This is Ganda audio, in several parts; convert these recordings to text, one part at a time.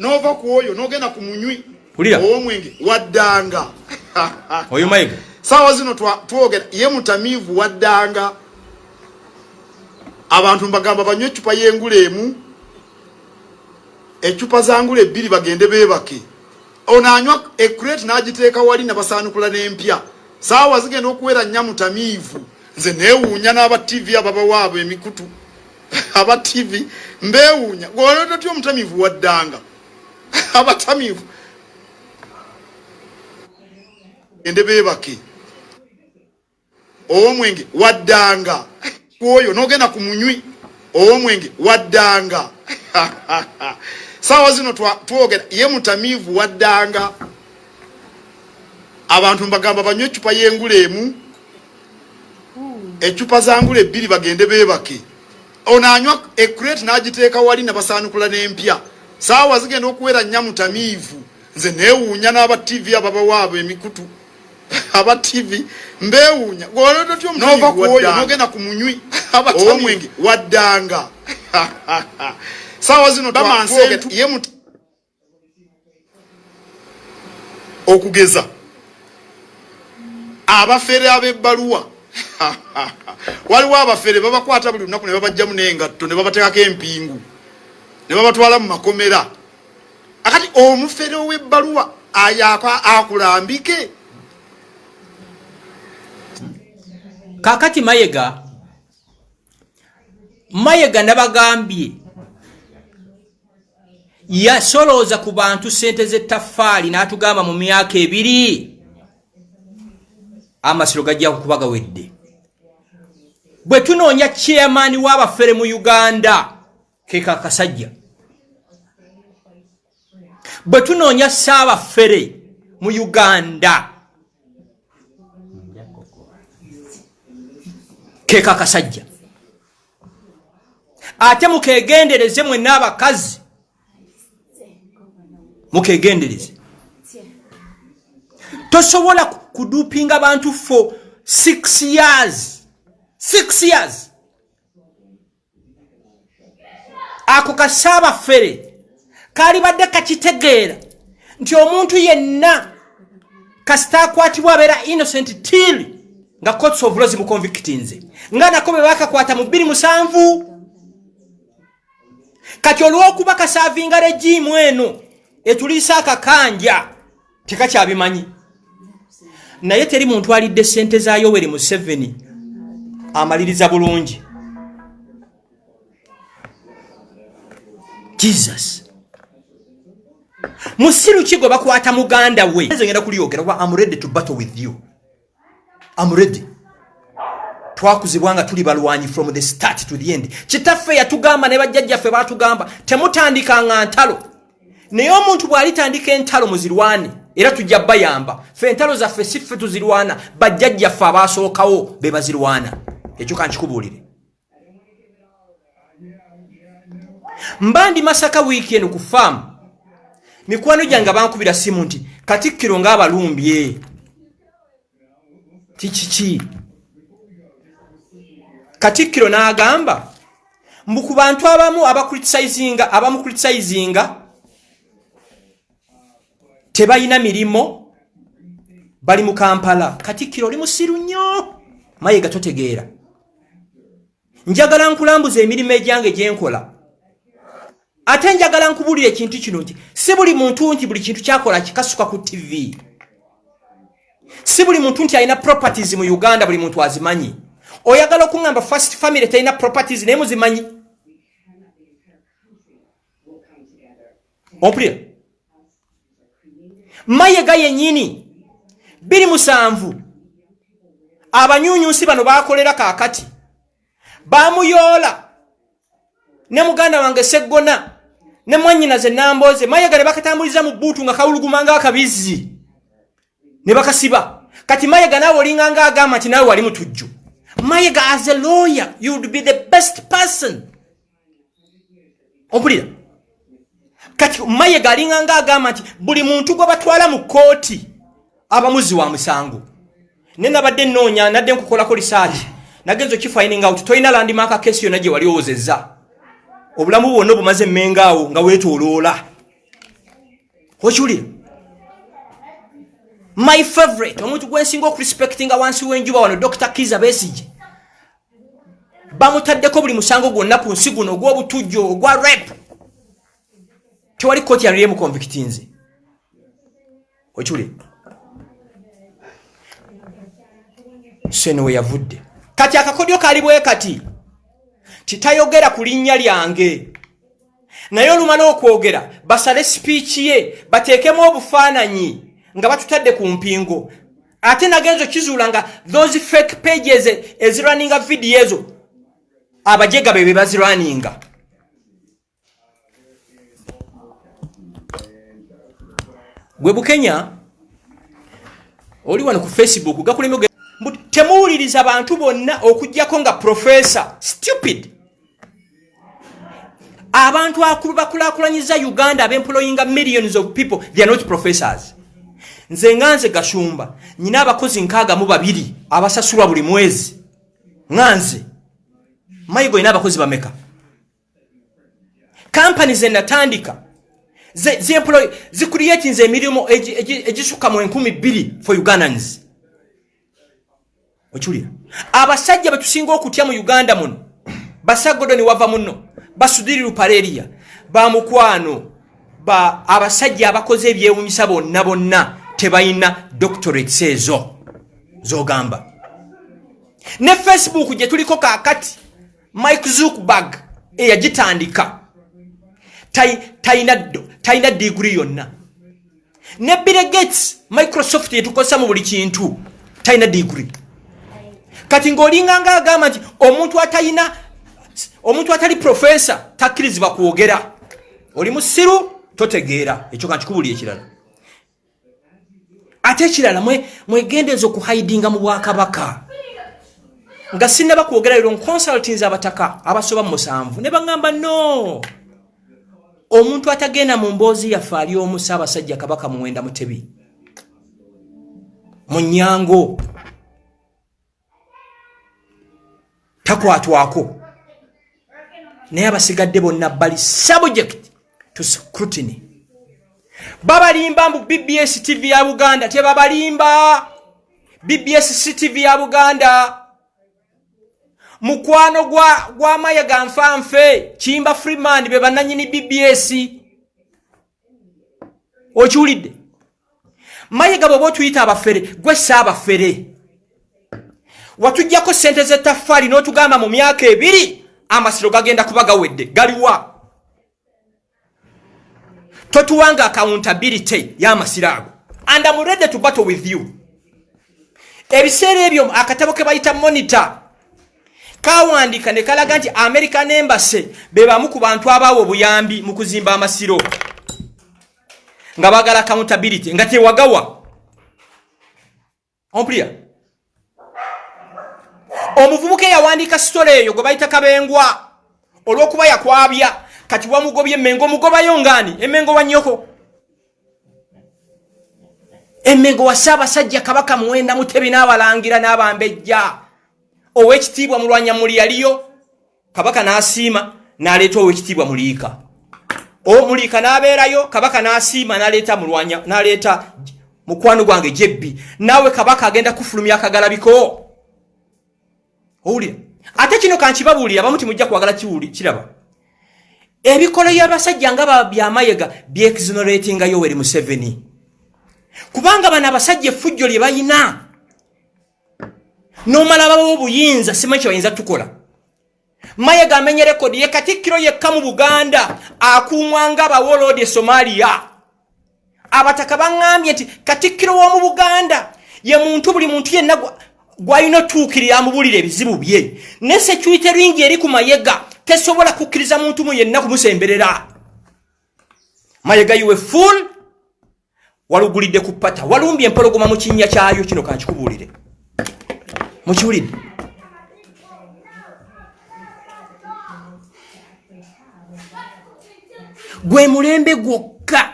nova ku oyo nogenda ku munywi. Ow'omwenge waddanga. Oyo mayiga saawa zino twogera ye mutamiivu waddanga. Abantu mbagamba banywe ecupa y'engula emu. Ecupa za ngula ebbiri bagende beebake. Ono anywa ekureti n'agiteeka wali nabasaanukula n'empya. Saawa zigenda okuwera nnya mutamiivu. Nze neewuunya n'aba tv ababawaabo emikutu aba tv mbeewuunya gweolototi omutamiivu waddanga? Abatamiivu gende beebake. Ow'omwenge waddanga. Oyo nogenda ku munywi. Ow'omwenge waddanga. Saawa zino twogera. Ye mutamiivu waddanga. Abantu mbagamba banywe ecupa y'engula emu. Ecupa za ngula ebbiri bagende beebake ono anywa ekureti n'agiteeka wali nabasaanukula n'empya. Saawa zigenda okuwera nnya mutamiivu nze neewuunya n'aba tv ababawaabo emikutu. Aba tv mbeewuunya. Gweolototi nova ku oyo nogenda ku munywi. Ow'omwenge. waddanga. Saawa zino twa- twogera ye mut- okugeza. Abafere ab'ebbaluwa waliwo abafere babakwata buli lunaku ne babajjamu n'engatto ne babateekako empingu ne babatwala mu makomera. Akati omufere ow'ebbaluwa akulambike? Kakati mayega mayega nabagambye yasolooza ku bantu sente z'ettafaali n'atugamba mu myaka ebiri amasiro gajja kuba gawedde bwe tunoonya chairman w'abafere mu uganda keka kasajja. Bwe tunoonya saabafere mu uganda keka kasajja. Ate mukegendereze mwenna abakazi mukegendereze. Tosobola ku- kudupinga bantu for six years six years. Ako kasaabafere kalibadde kakitegeera nti omuntu yenna kasita akwatibwa abeera innocent till nga courts of law zimuconvictinze nga nako bwe bakakwata mu 27 kati olw'okuba kasaavinga regimu eno etuliisa akakanja tekakyabimanyi. Naye teri muntu alidde sente za yoweri museveni amaliriza bulungi. Jesus. Musiru ki gwe bakwata muganda we. Ngenda kulyogera kuba am ready to battle with you. Am ready. Twakuzibwa nga tuli balwanyi from the start to the end. Kitaffe yatugamba ne bajjajjaffe batugamba temutandikanga ntalo. Naye omuntu bw'alitandika entalo muzirwane era tujja bayamba. Fe entalo zaffe si ffe tuzirwana bajjajjaffe abaasookawo be bazirwana ekyo kankikubuulire mba ndi masaka wiiki eno ku faamu. Mikwano gyange bankubira simu nti katikkiro ng'abalumbye. Kikiki katikkiro n'agamba mbu ku bantu abamu abakritisayizinga abamukritisayizinga tebalina mirimo bali mu kampala. Katikkiro oli musiru nnyo mayiga totegeera njagala nkulambuza emirimu egyange gyenkola ate njagala nkubuulira ekintu kino nti si buli muntu nti buli kintu kyakola kikasuka ku tv si buli muntu nti alina properties mu uganda buli muntu azimanyi. Oyagala okuŋŋamba first family talina properties naye muzimanyi? Ompulira. Mayega yennyini biri musanvu. Abanyunyusi bano bakolera kaakati bamuyoola. Ne muganda wange seggona ne mwanyinaze nambooze mayega ne bakatambuliza mu bbuutu nga kawuluguma ngaakabizi ne bakasiba. Kati mayega naawe olinganga agamba nti naawe wali mutujju. Mayega as a lawyer you would be the best person. Ompulira. Kati mayega alinganga agamba nti buli muntu gwe batwala mu kooti abamuzi wa musango. Ne nabadde nnoonya nadde nkukolako risaaki nagenza okifining out? Tolina landimaaka kesi yonna gye wali owozezza. Obulamu bwonna obumaze emmengaawo nga weetooloola. Okiwulira my favorite. Omuntu gwensinga okurespectinga wansi w'enjuba wano dr kiza besige bamutaddeko buli musango gwonna ku nsi guno ogw'obutujjo ogwa rep. Tewali kooti yanulyemukonvictinze okiwulira sene we yavudde kati akakodyo kali bwe kati? Titayogera ku linnya lyange. Naye olumala okwogera basale sipiiki ye bateekemu obufaananyi nga batutadde ku mpingo. Ate nagenza okizuula nga those fake pages ezirwaninga vidiyo ezo abajega be be bazirwaninga. Gwe bukenya oli wano ku facebook gakulemi temuwuliriza bantu bonna okugjako nga profesa stupid. Abantu bakulakulanyiza uganda abemployinga millions of people they are not professors. Nze nga nze gashumba nyina abakozi nkaaga mu babiri abasasulwa buli mwezi. Nga nze. Mayigo ina abakozi bameka? Kampani zenatandika zicreatinze emirimu egisukka mu enkumi bbiri for ugandans okiwulira. Abasajja betusinga okutya mu uganda muno basagodoni wava muno basudiri lupareria bamukwano ba abasajja abakoze ebyewunyisa bonna bonna tebalina doctorates ezo zogamba. Ne facebook gye tuliko kakati mike zukbag eyagitandika talina diguri yonna. Ne bill-gates microsoft yetukozesa mu buli kintu talina diguri kati ng'olinganga agamba nti omuntu atalina omuntu atali profesa takkirizibwa kwogera. Oli musiru totegeera. Ekyo kankikubuli ekirala. Ate ekirala mwegendeeza okuhaidinga mu bwakabaka. Nga sinaba kwogera lero nconsultins abataka abasoba musanvu. Ne baŋŋamba no. Omuntu atagenda mu mboozi yaffe ali omu saabasajja kabaka muwenda mutebi. Mu nyango takwatwako. Naye abasigadde bonna bali subject to scrutiny. Babalimba mu bbs tv ya buganda tebabalimba. Bbs tv ya buganda. Mukwano gwa, gwa mayaga nfanfe kimba freeman be bananyini bbs okiwulidde? Mayiga bweoba otuyita abafere gwe saabafere watugjako sente zetafaali n'otugamba mu myaka ebiri amasiro gagenda kuba gawedde galiwa totuwanga accountability y'amasiro ago. And am ready to battle with you. Ebiseera ebyo akatabo ke bayita monitor kawandika ne kalaga nti american embassy be bamu ku bantu abaawa obuyambi mu kuzimba amasiro. Nga bagala accountability nga tewagawa ompulya omuvubuka eyawandiika sitole eyo gwe bayita kabengwa olw'okuba yakwabya kati wamugobye emmengo omugobayo ngaani emmengo wa nnyoko? Emmengo wa ssaabasajja kabaka muwenda mutebi n'abalangira n'abambejja. Owekitiibwa mulwanya muli yaliyo kabaka n'asiima n'aleeta owekitiibwa muliika omuliika n'abeerayo kabaka n'asiima n'aleeta mulwanya n'aleeta mukwano gwange jebbi. Naawe kabaka agenda kufulumya akagalabiko owulira ate kino kankibabuulira bamu timujja kwagala kiraba. Ebikolo byabasajja nga byamayega byexoneratinga yoweri museveni. Kubanga bano abasajja effujjo lye bayina. Nomala babawo obuyinza simanyi kyebayinza tukola. Mayega amenye rekodi ye katikkiro yekka mu buganda akuumwanga abawolodi e somaliya abataka baŋŋambye nti katikkiro w'omu buganda ye muntu buli muntu yenna gwalina otuukirira amubuulira ebizibu bye. Ne security ringi eri ku mayega tesobola kukkiriza muntu mu yenna kumusemberera. Mayega yiwe full. Walugulidde ku pata walumbye empologoma mu kinnya kyayo kino kankikubuulire mukiwulidde? Gwe mulembe gwokka.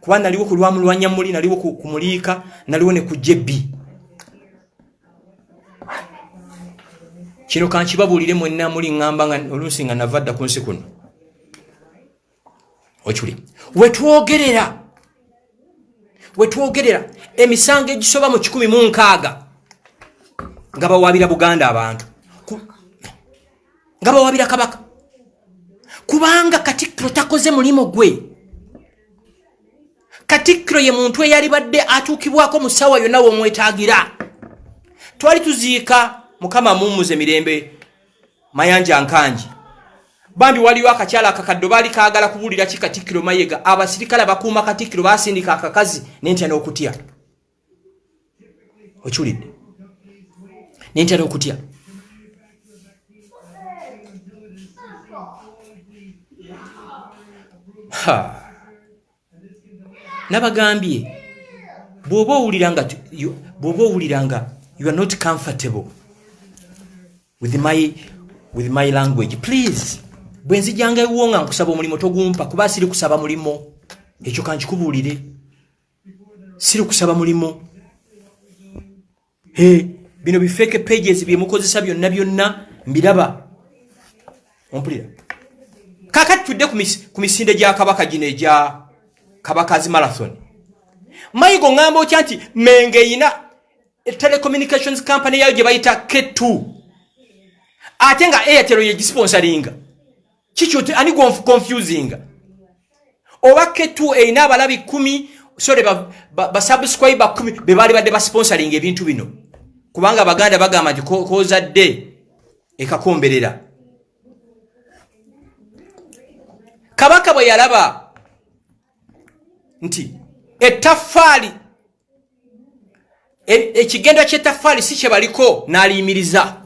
Kuba naliwo ku lwamulwanya muli naliwo ku muliika naliwo ne ku jebbi kino kankibabuulire mwenna muli ŋŋamba oluusi nga nava dda ku nsi kuno. Okuli. Wetwogerera wetwogerera emisango egisoba mu 16 nga bawabira buganda abantu. Nga bawabira kabaka. Kubanga katikkiro takoze mulimu gwe. Katikkiro ye muntu eyalibadde atuukibwako mu ssaawa yonna womwetaagira. Twali tuziika mukama mummuze mirembe mayanja nkanji bambi waliwo akakyala akakaddo baali kaagala kubuulira ki katikkiro mayega. Abasirikale abakuuma katikkiro basindika akakazi nentya n'okutya. Okiwulidde? Nentya n'okutya? Nabagambye bw'oba owulira nga bw'oba owulira nga you are not comfortable with my, with my language. Please bwe nzijanga ewo nga nkusaba omulimu togumpa kuba siri kusaba mulimo ekyo kankikubuulire. Siri kusaba mulimo Hey, bino bifeke pages byemukozesa byonna byonna mbiraba. Ompulira. Kakati tudde ku mis- ku misinde gya kabaka gino egya kabakazi marathon. Mayigo ŋŋamba otya nti menge eyina telecommunications company yayo gye bayita k2 ate nga airtel yegisponsaringa kikyo ani confusing oba k2 erina abalabi 1 sore basubscribe ba 1 be baali badde basponsaringa ebintu bino. Kubanga abaganda bagamba nti ko- kozadde ekakomberera kabaka bwe yalaba nti ettaffaali e- ekigenda ky'ettaffaali si kye baliko n'aliyimiriza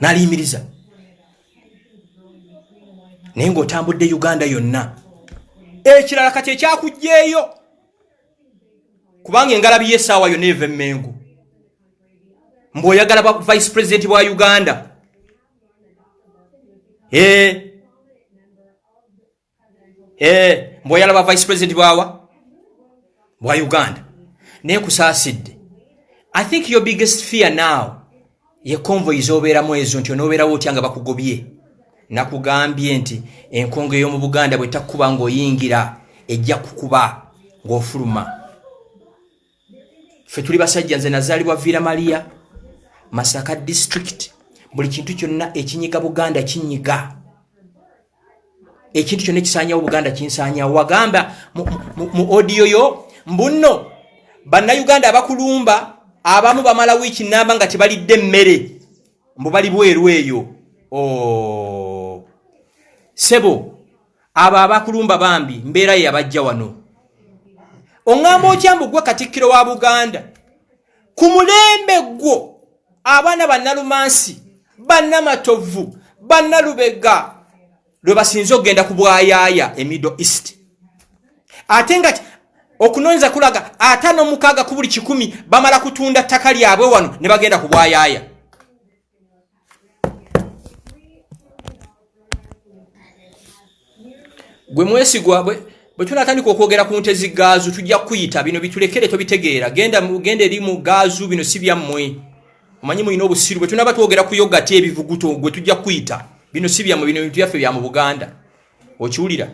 n'aliyimiriza naye ng'otambudde uganda yonna ekirala kati ekyakugjeeyo kubanga engalabi y'essaawa yonna eva emmengo mbw'oyagala ba vice president bwa uganda. Ee mbw'oyalaba vice president bwawa bwa uganda. Naye kusaasidde i think your biggest fear now ye convoy zobeeramu ezo nti onoobeerawo otya nga bakugobye? Nakugambye nti enkongo ey'omu buganda bwe takkuba ng'oyingira ejja kukuba ng'ofuluma. Ffe tuli basajja nze nazaalibwa vira maria masaka district. Buli kintu kyonna ekinyiga buganda kinyiga. Ekintu kyonna ekisanyawo buganda kinsanyawo wagamba mu- odiyo yo mbuno bannayuganda abakulumba abamu bamala wiiki namba nga tebalidde emmere mbu bali bweru eyo. Oh. sebo abo abakulumba bambi mbeera yabajja wano. Oŋŋamba otya mbu gwe katikkiro wa buganda? Ku mulembe gwo abaana bannalumansi bannamatovu bannalubega lwe basinze okugenda ku bwayaaya e middle east. Ate nga okunoonyeza kulaga ataano mukaaga ku buli kikumi bamala kutunda ttaka lyabwe wano ne bagenda ku bwayaaya gwe mwesigwa bwe tunatandika okwogera ku nte zigaazu tujja kuyita bino bitulekere tobitegeera. Genda eri mu gaazu bino si byammwe omanyi mulina obusiru bwe tunaba twogera ku yogati ebivuguto gwe tujja kuyita bino si byammwe bino bintu byaffe bya mu buganda. Okiwulira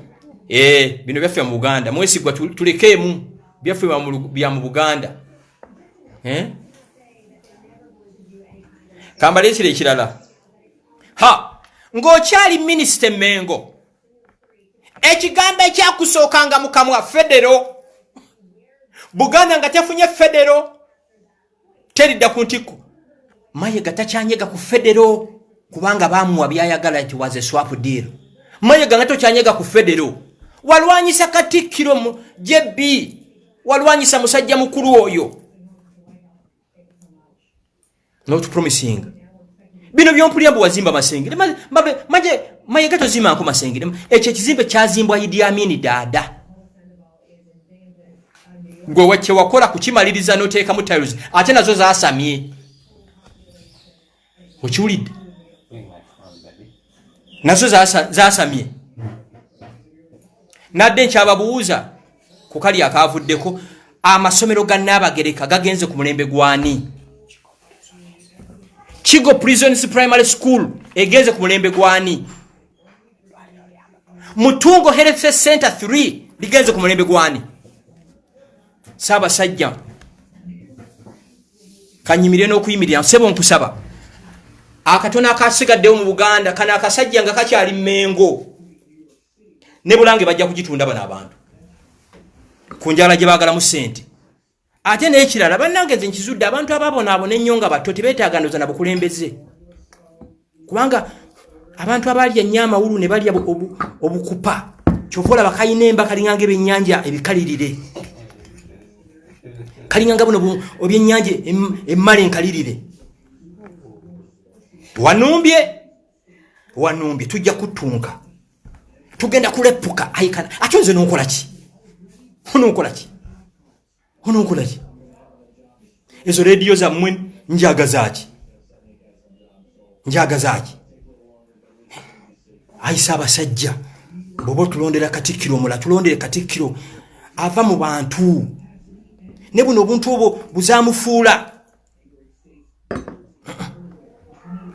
bino byaffe mu buganda. Mwesigwa tu- tulekeemu byaffe bya mu buganda. Eh? kambaleekira ekirala. Ha! Ng'okyali minisita emengo ekigambo ekyakusookanga mu kamwa federo buganda nga tefunye federo teridda ku ntikko mayega takyanyega ku federo kubanga bamuwa byayagala nti was a swap deal. Mayega nga tokyanyega ku federo walwanyisa katikkiro jb walwanyisa musajja mukulu oyo. Not promising. Bino byompulya mbu wazimba masengere. Ma- mabe- maje mayega tozimbanko masengere. Ekyo ekizimbe kyazimbwa idi amini daada gwe kyewakola kukimaliriza noteekamu tiles ate nazo zasamye okiwulidde? Nazo zasa- zasamye nadde nkyababuuza ku kali akavuddeko amasomero ga naabagereka gagenze ku mulembe gwani kigo prisons primary school egenze ku mulembe gwani mutungo health center 3 ligenze ku mulembe gwani saabasajja kanyimirire n'okuyimirira sebo nkusaba. Akatono akasigaddewo mu buganda kano akasajja nga kakyali mmengo ne bulange bajja kugitunda bano abantu. Ku njala gye baagalamu sente ate n'ekirala bannange nze nkizudde abantu ababonaabona ennyo nga bato tebeetaagandoza na bukulembeze. Kubanga abantu abalya ennyo amawulu ne balya obu- obukupa kyova olaba kalina emba kalinganga ebyennyanja ebikalirire. Kalinganga buno bu- ebyennyanja em- emmala enkalirire. Wanumbye wanumbye tujja kutunka tugenda kulepuka. Aikana ate nze nonkola ki? Ononkola ki? Ononkola ki? Ezo rediyo zammwe njagazaki njagazaki ayisa abasajja bweoba otulondera katikkiro omula tulondere katikkiro ava mu bantu. Ne buno obuntu obwo buzamufuula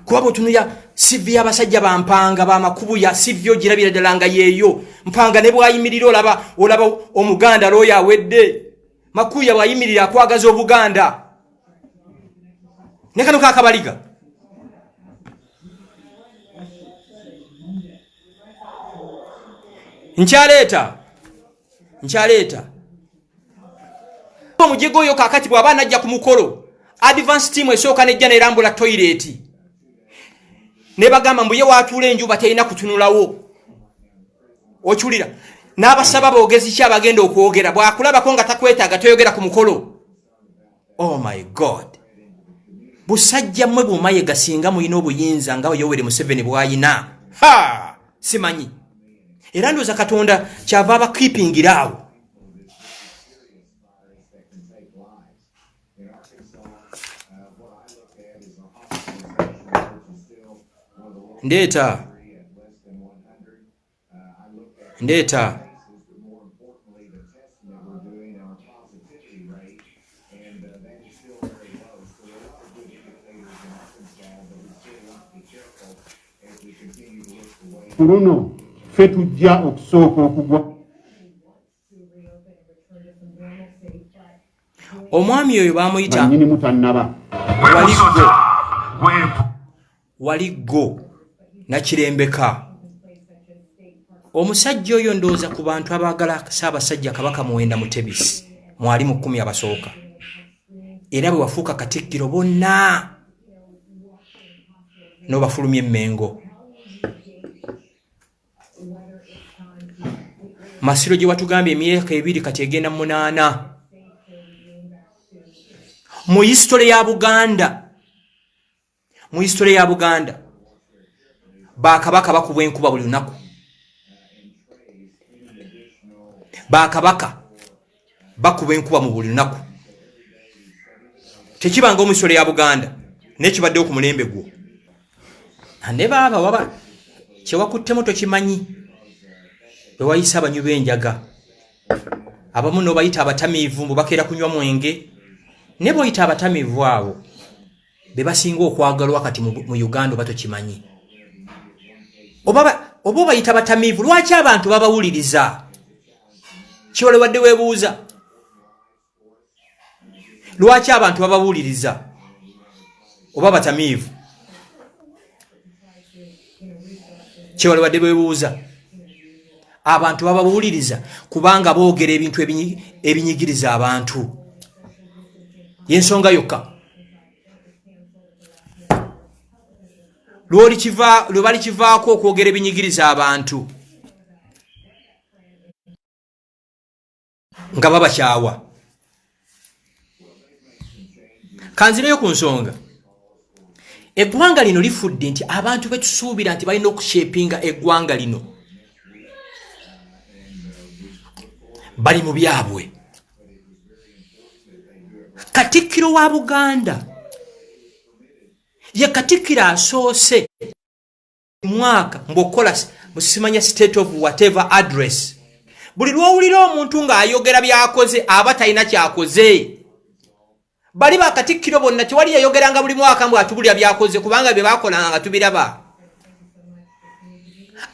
kuba bwetunuya sivi y'abasajja bampanga bamakubuya sivi ogirabira ddala nga yeeyo. Mpanga ne bwayimirira olaba olaba omuganda looyo awedde. Makuya bwayimirira akwagaza obuganda. Ne kano kakabaliga nkyaleeta nkyaleeta. Omujego oyo kakati bw'aba najja ku mukolo advance team esooka nejja nerambula toyireti ne bagamba mbuye watuula enjuba terina kutunulawo? Okiwulira. N'abasaba boogezi ki abagenda okwogera? Bwakulabako nga takwetaaga toyogera ku mukolo? Oh my god. Busajja mmwe bwomayega singa mulina obuyinza nga yoweri museveni bwayina? Ha! Simanyi. Era ndooza katonda kyava abakipingira ndeeta. Ndeeta. Ku luno ffe tujja okusooka okugwa omwami oyo bamuyita. Waliggo waliggo nakirembeka omusajja oyo ndowooza ku bantu abaagala saabasajja kabaka muwenda mutebisi mwali mu kkumi abasooka. Era bwe wafuuka katikkiro bonna n'obafulumya emmengo. Masiro gye watugambye emyaka ebiri kati egenda mu munaana. Mu hisitole ya buganda mu hisitole ya buganda bakabaka bakubwa enkuba buli lunaku. Bakabaka bakubwa enkuba mu buli lunaku. Tekibanga mu hisitole ya buganda nekibaddewo ku mulembe gwo. Ne baaba waba kyewakuttemu tokimanyi bwewayisa abanywi b'enjaga. Abamu nobayita abatamiivu mbu bakeera kunywa mwenge ne bw'oyita abatamiivu abo be basinga okwagalwa kati mu uganda oba tokimanyi oba ba- oba obayita batamiivu lwaki abantu babawuliriza? Kiwale wadde weebuuza? Lwaki abantu babawuliriza? Oba batamiivu? Kiwale wadde weebuuza? Abantu babawuliriza kubanga boogera ebintu ebinyi- ebinyigiriza abantu. Yensonga yokka lwe bali kivaako okwogera ebinyigiriza abantu. Nga babakyawa kanzireyo ku nsonga. Eggwanga lino lifudde nti abantu betusuubira nti balina okushepinga eggwanga lino. Bali mu byabwe. Katikkiro wa buganda ye katikkiro asoose. Mwaka mbuokola musimanya state of whatever address. Buli lwowulira omuntu ng'ayogera byakoze aba talina kyakoze. Bali bakatikkiro bonna tewali yayogeranga buli mwaka mbw atubulya byakoze kubanga bye bakolanga nga tubiraba.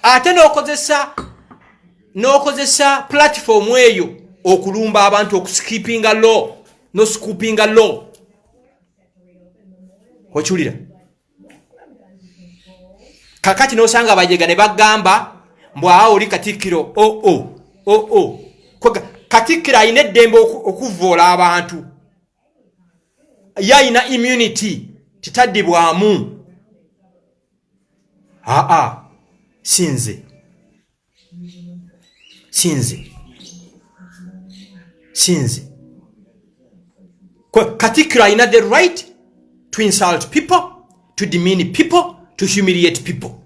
Ate n'okozesa n'okozesa platifoomu eyo okulumba abantu okuskipinga law noscoopinga law. Okiwulira kakati nosanga bajega ne bagamba mbwawo oli katikkiro oo oo katikkiro alina eddembe oku- okuvoola abantu. Ye ayina immunity titaddibwamu. Aa sinze sinze sinze katikkiro alina the right to insult people to demean people to humiliate people